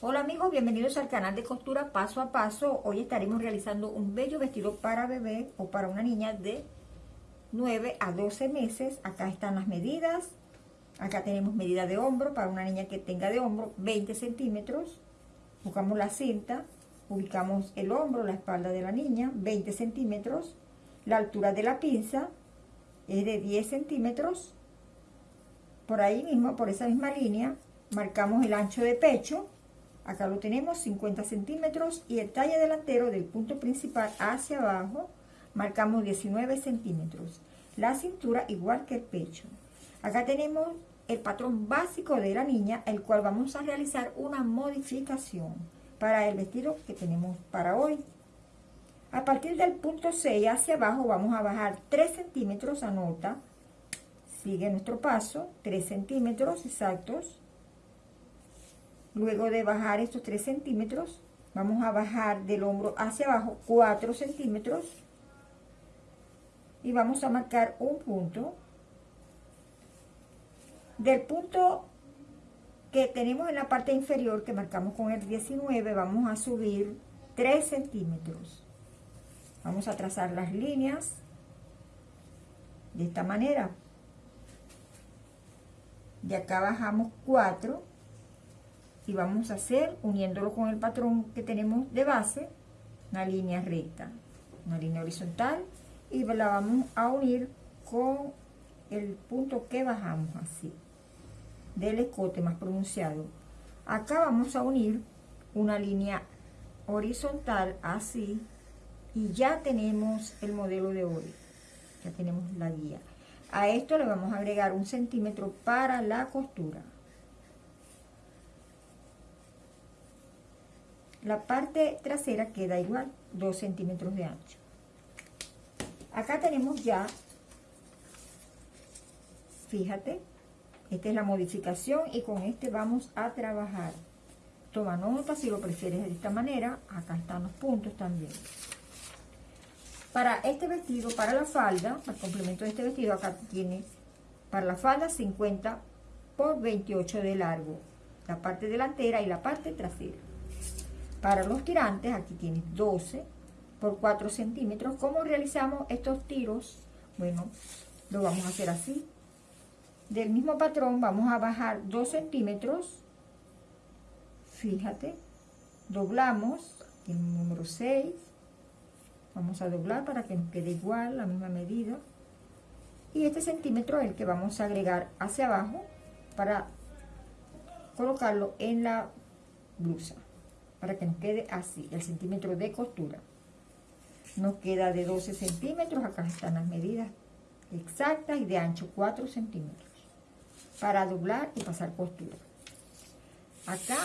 Hola amigos, bienvenidos al canal de costura paso a paso. Hoy estaremos realizando un bello vestido para bebé o para una niña de 9 a 12 meses. Acá están las medidas. Acá tenemos medida de hombro para una niña que tenga de hombro 20 centímetros. Buscamos la cinta, ubicamos el hombro, la espalda de la niña, 20 centímetros. La altura de la pinza es de 10 centímetros. Por ahí mismo, por esa misma línea, marcamos el ancho de pecho Acá lo tenemos 50 centímetros y el talle delantero del punto principal hacia abajo marcamos 19 centímetros. La cintura igual que el pecho. Acá tenemos el patrón básico de la niña, el cual vamos a realizar una modificación para el vestido que tenemos para hoy. A partir del punto 6 hacia abajo vamos a bajar 3 centímetros, anota, sigue nuestro paso, 3 centímetros exactos, Luego de bajar estos 3 centímetros, vamos a bajar del hombro hacia abajo 4 centímetros. Y vamos a marcar un punto. Del punto que tenemos en la parte inferior, que marcamos con el 19, vamos a subir 3 centímetros. Vamos a trazar las líneas de esta manera. De acá bajamos 4 y vamos a hacer, uniéndolo con el patrón que tenemos de base, una línea recta, una línea horizontal, y la vamos a unir con el punto que bajamos así, del escote más pronunciado. Acá vamos a unir una línea horizontal así, y ya tenemos el modelo de hoy, ya tenemos la guía. A esto le vamos a agregar un centímetro para la costura. La parte trasera queda igual, 2 centímetros de ancho. Acá tenemos ya, fíjate, esta es la modificación y con este vamos a trabajar. Toma nota si lo prefieres de esta manera, acá están los puntos también. Para este vestido, para la falda, el complemento de este vestido, acá tiene para la falda 50 por 28 de largo, la parte delantera y la parte trasera. Para los tirantes, aquí tienes 12 por 4 centímetros. ¿Cómo realizamos estos tiros? Bueno, lo vamos a hacer así. Del mismo patrón vamos a bajar 2 centímetros. Fíjate, doblamos, el número 6. Vamos a doblar para que nos quede igual, la misma medida. Y este centímetro es el que vamos a agregar hacia abajo para colocarlo en la blusa para que nos quede así, el centímetro de costura. Nos queda de 12 centímetros, acá están las medidas exactas y de ancho 4 centímetros para doblar y pasar costura. Acá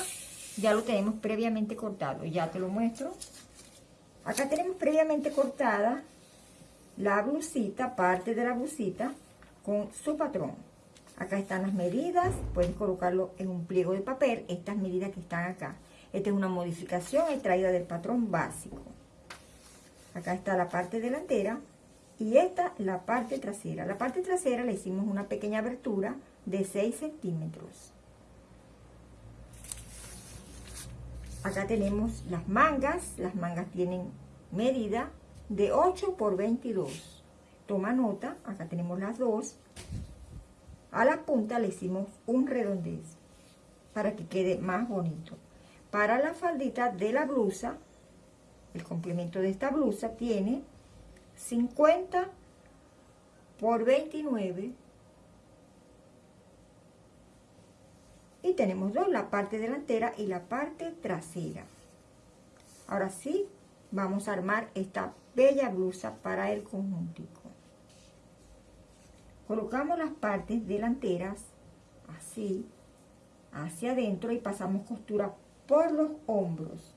ya lo tenemos previamente cortado, ya te lo muestro. Acá tenemos previamente cortada la blusita, parte de la blusita con su patrón. Acá están las medidas, puedes colocarlo en un pliego de papel, estas medidas que están acá. Esta es una modificación extraída del patrón básico. Acá está la parte delantera y esta la parte trasera. La parte trasera le hicimos una pequeña abertura de 6 centímetros. Acá tenemos las mangas. Las mangas tienen medida de 8 por 22. Toma nota, acá tenemos las dos. A la punta le hicimos un redondez para que quede más bonito. Para la faldita de la blusa, el complemento de esta blusa tiene 50 por 29 y tenemos dos, la parte delantera y la parte trasera. Ahora sí, vamos a armar esta bella blusa para el conjuntico. Colocamos las partes delanteras así, hacia adentro y pasamos costura por los hombros.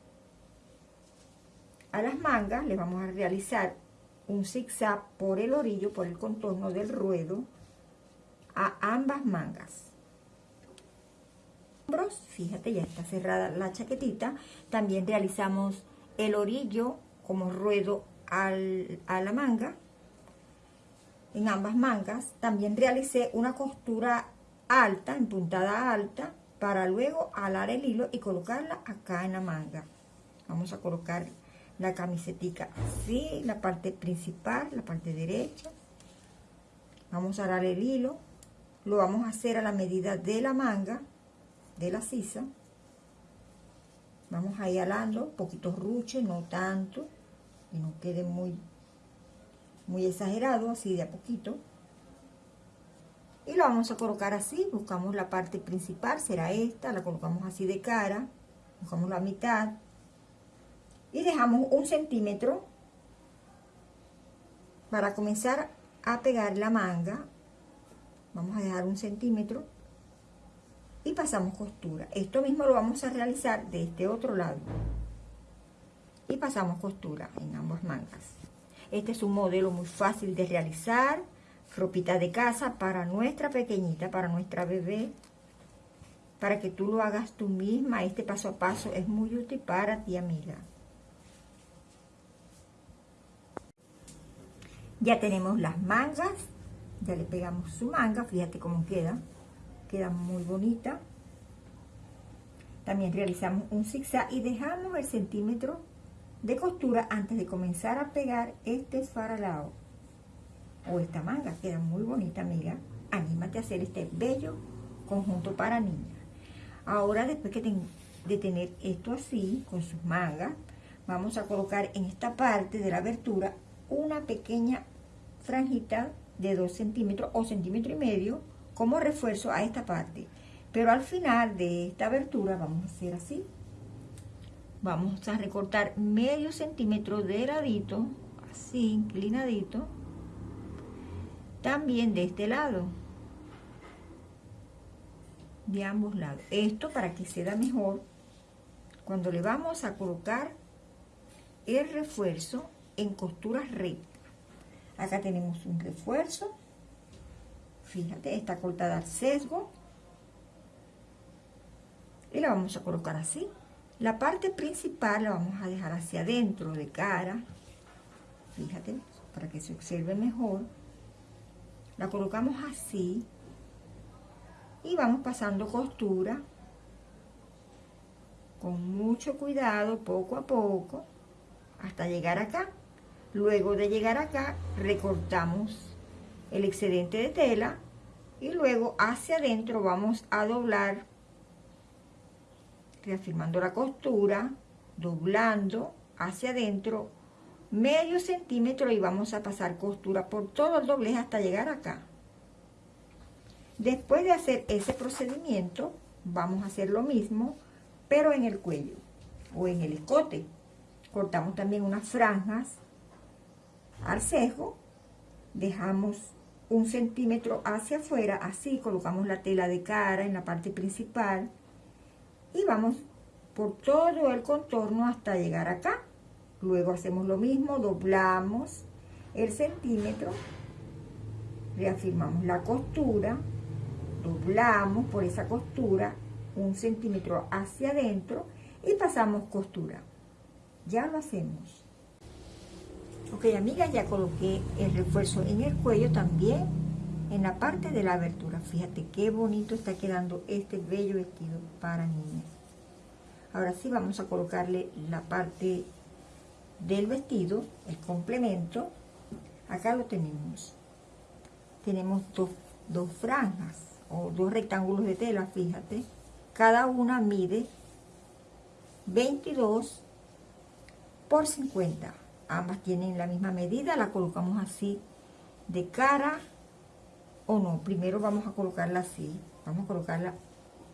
A las mangas le vamos a realizar un zigzag por el orillo, por el contorno del ruedo, a ambas mangas. Fíjate, ya está cerrada la chaquetita. También realizamos el orillo como ruedo al, a la manga. En ambas mangas. También realicé una costura alta, en puntada alta, para luego alar el hilo y colocarla acá en la manga. Vamos a colocar la camisetica así, la parte principal, la parte derecha. Vamos a alar el hilo. Lo vamos a hacer a la medida de la manga, de la sisa. Vamos a ir alando, poquitos ruches, no tanto, que no quede muy, muy exagerado, así de a poquito y lo vamos a colocar así, buscamos la parte principal, será esta, la colocamos así de cara, buscamos la mitad y dejamos un centímetro para comenzar a pegar la manga, vamos a dejar un centímetro y pasamos costura. Esto mismo lo vamos a realizar de este otro lado y pasamos costura en ambas mangas. Este es un modelo muy fácil de realizar, ropita de casa para nuestra pequeñita, para nuestra bebé, para que tú lo hagas tú misma. Este paso a paso es muy útil para ti, amiga. Ya tenemos las mangas, ya le pegamos su manga, fíjate cómo queda, queda muy bonita. También realizamos un zigzag y dejamos el centímetro de costura antes de comenzar a pegar este faralao o esta manga, queda muy bonita, amiga. Anímate a hacer este bello conjunto para niñas. Ahora, después que de tener esto así, con sus mangas, vamos a colocar en esta parte de la abertura una pequeña franjita de 2 centímetros o centímetro y medio como refuerzo a esta parte. Pero al final de esta abertura vamos a hacer así. Vamos a recortar medio centímetro de ladito, así, inclinadito también de este lado. De ambos lados. Esto para que se da mejor cuando le vamos a colocar el refuerzo en costuras rectas acá tenemos un refuerzo. Fíjate está cortada al sesgo. Y la vamos a colocar así. La parte principal la vamos a dejar hacia adentro de cara. Fíjate para que se observe mejor la colocamos así y vamos pasando costura con mucho cuidado, poco a poco, hasta llegar acá. Luego de llegar acá, recortamos el excedente de tela y luego hacia adentro vamos a doblar, reafirmando la costura, doblando hacia adentro medio centímetro y vamos a pasar costura por todo el doblez hasta llegar acá. Después de hacer ese procedimiento, vamos a hacer lo mismo, pero en el cuello o en el escote. Cortamos también unas franjas al cejo, dejamos un centímetro hacia afuera, así colocamos la tela de cara en la parte principal y vamos por todo el contorno hasta llegar acá. Luego hacemos lo mismo, doblamos el centímetro, reafirmamos la costura, doblamos por esa costura un centímetro hacia adentro y pasamos costura. Ya lo hacemos. Ok, amigas, ya coloqué el refuerzo en el cuello también en la parte de la abertura. Fíjate qué bonito está quedando este bello vestido para niñas. Ahora sí vamos a colocarle la parte del vestido, el complemento, acá lo tenemos. Tenemos dos, dos franjas o dos rectángulos de tela, fíjate. Cada una mide 22 por 50. Ambas tienen la misma medida, la colocamos así de cara o no. Primero vamos a colocarla así. Vamos a colocarla,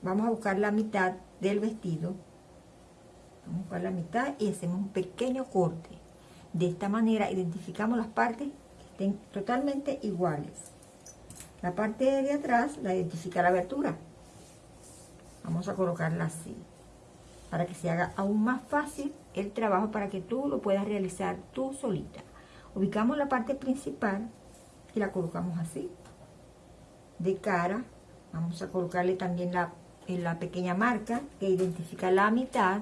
vamos a buscar la mitad del vestido Vamos a la mitad y hacemos un pequeño corte. De esta manera identificamos las partes que estén totalmente iguales. La parte de atrás la identifica la abertura. Vamos a colocarla así. Para que se haga aún más fácil el trabajo para que tú lo puedas realizar tú solita. Ubicamos la parte principal y la colocamos así. De cara, vamos a colocarle también la, la pequeña marca que identifica la mitad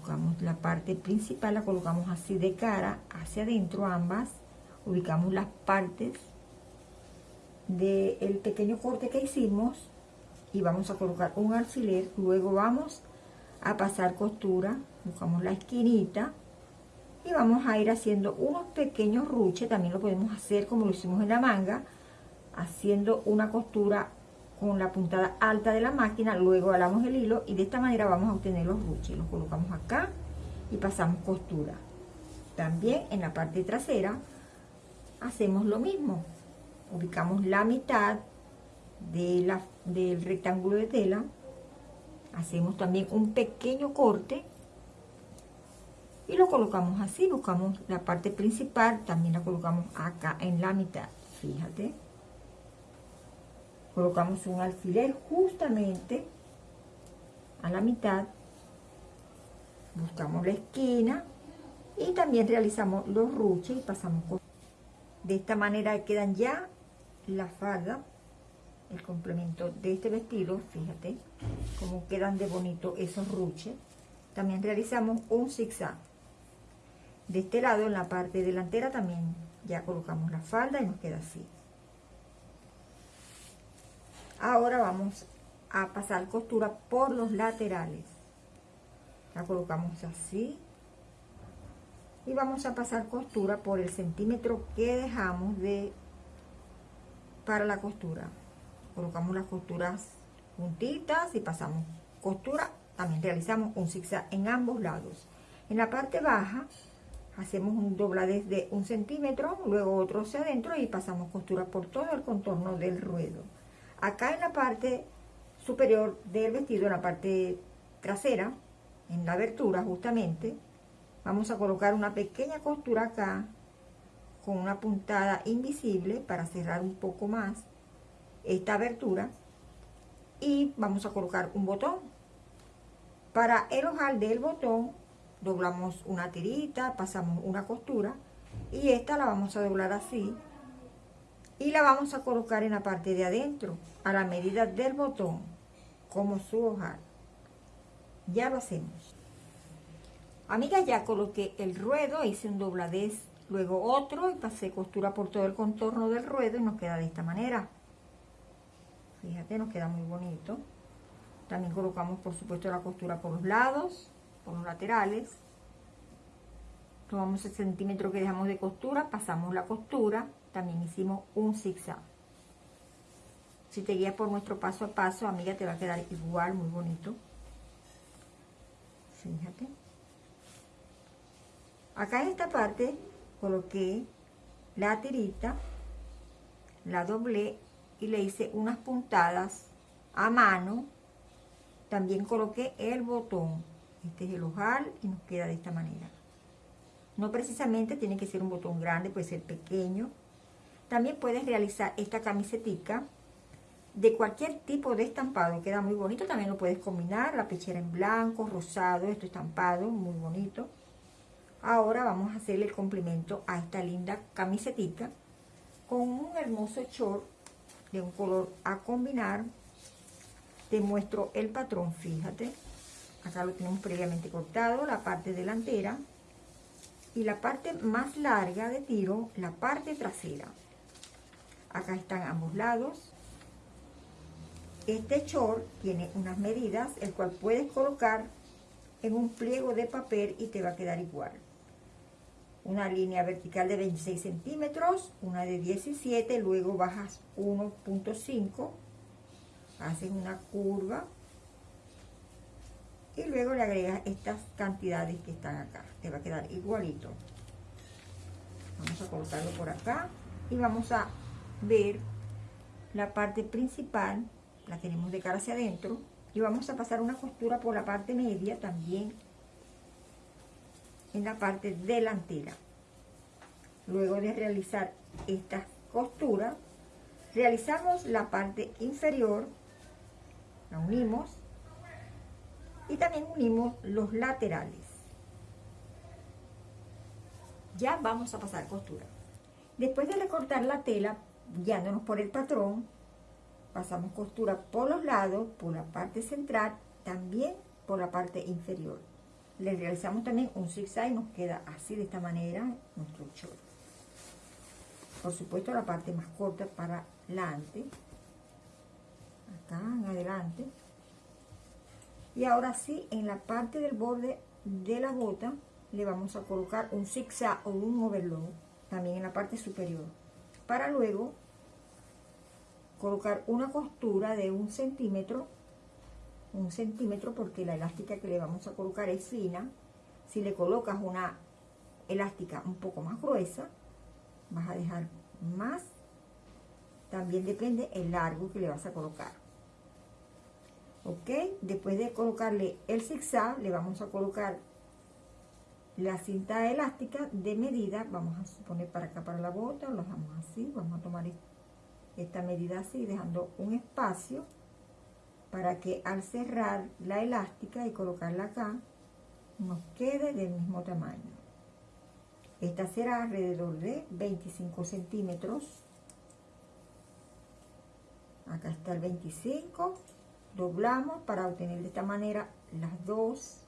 buscamos la parte principal, la colocamos así de cara, hacia adentro ambas, ubicamos las partes del pequeño corte que hicimos y vamos a colocar un alfiler. Luego vamos a pasar costura buscamos la esquinita y vamos a ir haciendo unos pequeños ruches. También lo podemos hacer como lo hicimos en la manga haciendo una costura con la puntada alta de la máquina luego alamos el hilo y de esta manera vamos a obtener los ruches los colocamos acá y pasamos costura. También en la parte trasera hacemos lo mismo. Ubicamos la mitad de la, del rectángulo de tela. Hacemos también un pequeño corte y lo colocamos así, buscamos la parte principal, también la colocamos acá en la mitad, fíjate. Colocamos un alfiler justamente a la mitad, buscamos la esquina y también realizamos los ruches y pasamos por... De esta manera quedan ya la falda, el complemento de este vestido, fíjate cómo quedan de bonito esos ruches. También realizamos un zigzag de este lado en la parte delantera también ya colocamos la falda y nos queda así ahora vamos a pasar costura por los laterales. La colocamos así. Y vamos a pasar costura por el centímetro que dejamos de para la costura. Colocamos las costuras juntitas y pasamos costura. También realizamos un zigzag en ambos lados. En la parte baja hacemos un dobladez de un centímetro, luego otro hacia adentro y pasamos costura por todo el contorno del ruedo. Acá en la parte superior del vestido, en la parte trasera, en la abertura justamente, vamos a colocar una pequeña costura acá con una puntada invisible para cerrar un poco más esta abertura y vamos a colocar un botón. Para el ojal del botón doblamos una tirita, pasamos una costura y esta la vamos a doblar así y la vamos a colocar en la parte de adentro a la medida del botón como su ojal ya lo hacemos. Amiga ya coloqué el ruedo hice un dobladez luego otro y pasé costura por todo el contorno del ruedo y nos queda de esta manera. Fíjate nos queda muy bonito. También colocamos por supuesto la costura por los lados por los laterales. Tomamos el centímetro que dejamos de costura pasamos la costura también hicimos un zigzag si te guías por nuestro paso a paso amiga te va a quedar igual muy bonito fíjate acá en esta parte coloqué la tirita la doblé y le hice unas puntadas a mano también coloqué el botón este es el ojal y nos queda de esta manera. No precisamente tiene que ser un botón grande, puede ser pequeño. También puedes realizar esta camisetica de cualquier tipo de estampado. Queda muy bonito. También lo puedes combinar. La pechera en blanco, rosado, esto estampado, muy bonito. Ahora vamos a hacerle el complemento a esta linda camisetica con un hermoso short de un color a combinar. Te muestro el patrón, fíjate acá lo tenemos previamente cortado, la parte delantera y la parte más larga de tiro, la parte trasera. Acá están ambos lados. Este short tiene unas medidas, el cual puedes colocar en un pliego de papel y te va a quedar igual. Una línea vertical de 26 centímetros, una de 17, luego bajas 1.5, haces una curva y luego le agregas estas cantidades que están acá te va a quedar igualito vamos a colocarlo por acá y vamos a ver la parte principal la tenemos de cara hacia adentro y vamos a pasar una costura por la parte media también en la parte delantera luego de realizar estas costuras realizamos la parte inferior la unimos y también unimos los laterales. Ya vamos a pasar costura. Después de recortar la tela, guiándonos por el patrón, pasamos costura por los lados, por la parte central, también por la parte inferior. Le realizamos también un zigzag y nos queda así de esta manera nuestro short. Por supuesto la parte más corta para adelante, acá en adelante, y ahora sí, en la parte del borde de la bota, le vamos a colocar un zigzag o un overlock, también en la parte superior, para luego colocar una costura de un centímetro, un centímetro porque la elástica que le vamos a colocar es fina, si le colocas una elástica un poco más gruesa, vas a dejar más, también depende el largo que le vas a colocar. Ok, después de colocarle el zigzag, le vamos a colocar la cinta elástica de medida, vamos a poner para acá para la bota, lo dejamos así, vamos a tomar esta medida así, dejando un espacio para que al cerrar la elástica y colocarla acá, nos quede del mismo tamaño. Esta será alrededor de 25 centímetros. Acá está el 25. Doblamos para obtener de esta manera las dos.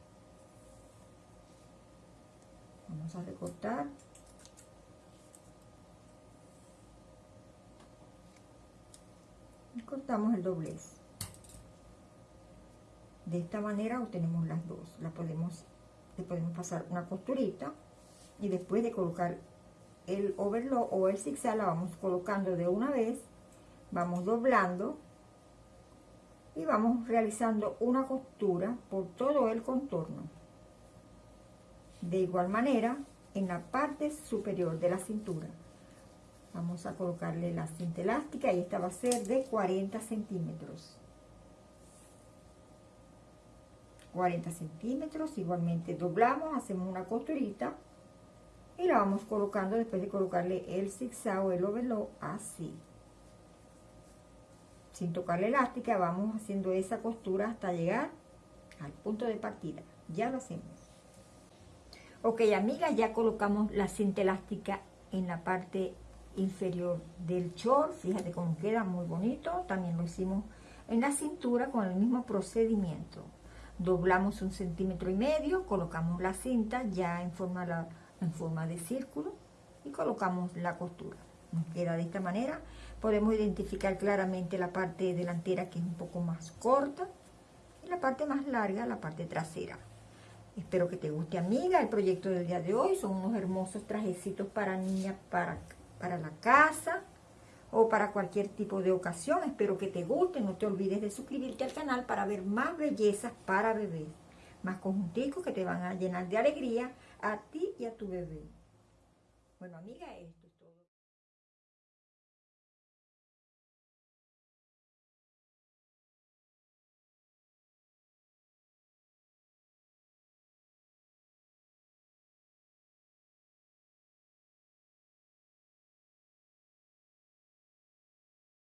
Vamos a recortar. Cortamos el doblez. De esta manera obtenemos las dos. La podemos, le podemos pasar una costurita y después de colocar el overlock o el zigzag la vamos colocando de una vez vamos doblando y vamos realizando una costura por todo el contorno de igual manera en la parte superior de la cintura vamos a colocarle la cinta elástica y esta va a ser de 40 centímetros. 40 centímetros igualmente doblamos hacemos una costurita y la vamos colocando después de colocarle el zigzag o el overlock así. Sin tocar la elástica vamos haciendo esa costura hasta llegar al punto de partida. Ya lo hacemos. Ok amigas ya colocamos la cinta elástica en la parte inferior del short fíjate cómo queda muy bonito también lo hicimos en la cintura con el mismo procedimiento doblamos un centímetro y medio colocamos la cinta ya en forma la forma de círculo y colocamos la costura. Nos queda de esta manera. Podemos identificar claramente la parte delantera que es un poco más corta y la parte más larga, la parte trasera. Espero que te guste, amiga, el proyecto del día de hoy. Son unos hermosos trajecitos para niñas, para, para la casa o para cualquier tipo de ocasión. Espero que te guste. No te olvides de suscribirte al canal para ver más bellezas para bebés. Más conjunticos que te van a llenar de alegría a ti y a tu bebé. Bueno, amiga, esto